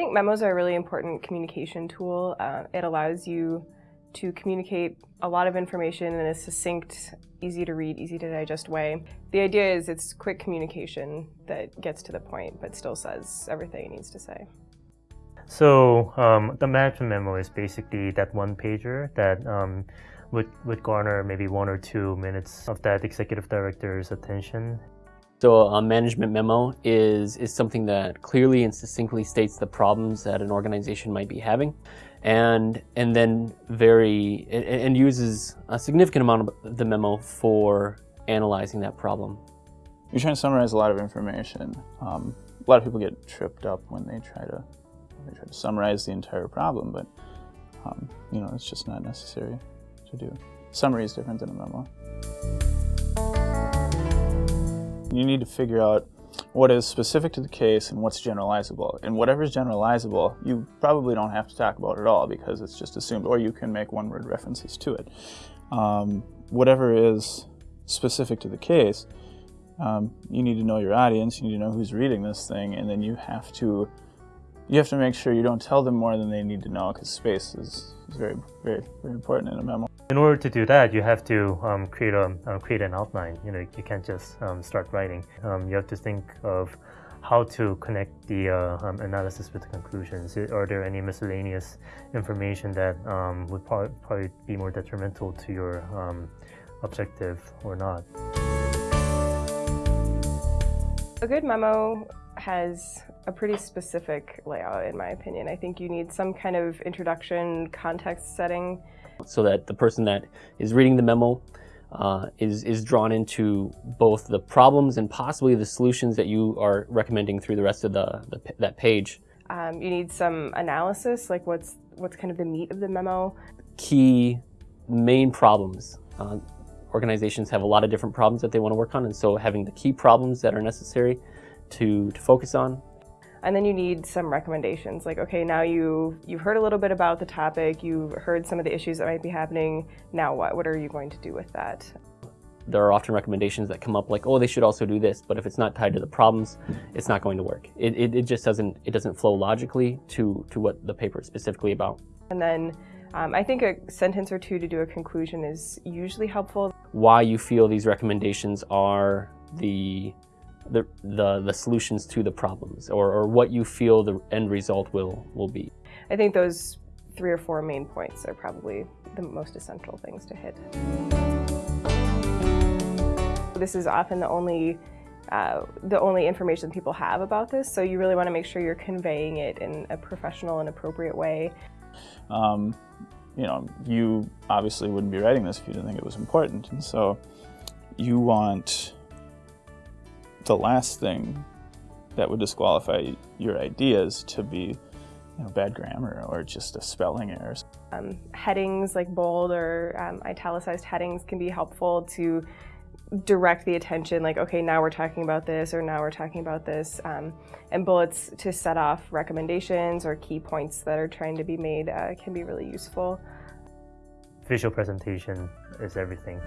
think memos are a really important communication tool. Uh, it allows you to communicate a lot of information in a succinct, easy to read, easy to digest way. The idea is it's quick communication that gets to the point but still says everything it needs to say. So um, the management memo is basically that one pager that um, would, would garner maybe one or two minutes of that executive director's attention. So a management memo is, is something that clearly and succinctly states the problems that an organization might be having and, and then very, and, uses a significant amount of the memo for analyzing that problem. You're trying to summarize a lot of information. Um, a lot of people get tripped up when they try to, they try to summarize the entire problem, but um, you know, it's just not necessary to do. Summary is different than a memo. You need to figure out what is specific to the case and what's generalizable. And whatever is generalizable, you probably don't have to talk about it at all because it's just assumed, or you can make one-word references to it. Um, whatever is specific to the case, um, you need to know your audience, you need to know who's reading this thing, and then you have to you have to make sure you don't tell them more than they need to know because space is, is, very, very, very important in a memo. In order to do that, you have to um, create a uh, create an outline. You know, you can't just um, start writing. Um, you have to think of how to connect the uh, um, analysis with the conclusions. Are there any miscellaneous information that um, would probably be more detrimental to your um, objective or not? A good memo has a pretty specific layout in my opinion. I think you need some kind of introduction context setting. So that the person that is reading the memo uh, is, is drawn into both the problems and possibly the solutions that you are recommending through the rest of the, the that page. Um, you need some analysis, like what's, what's kind of the meat of the memo. Key main problems. Uh, organizations have a lot of different problems that they want to work on, and so having the key problems that are necessary to, to focus on. And then you need some recommendations, like, okay, now you, you've heard a little bit about the topic, you've heard some of the issues that might be happening, now what? What are you going to do with that? There are often recommendations that come up like, oh, they should also do this, but if it's not tied to the problems, it's not going to work. It, it, it just doesn't, it doesn't flow logically to, to what the paper is specifically about. And then um, I think a sentence or two to do a conclusion is usually helpful. Why you feel these recommendations are the the, the, the solutions to the problems or, or what you feel the end result will, will be. I think those three or four main points are probably the most essential things to hit. This is often the only uh, the only information people have about this, so you really want to make sure you're conveying it in a professional and appropriate way. Um, you know, you obviously wouldn't be writing this if you didn't think it was important, and so you want the last thing that would disqualify your ideas to be you know, bad grammar or just a spelling error. Um, headings like bold or um, italicized headings can be helpful to direct the attention like okay now we're talking about this or now we're talking about this um, and bullets to set off recommendations or key points that are trying to be made uh, can be really useful. Visual presentation is everything.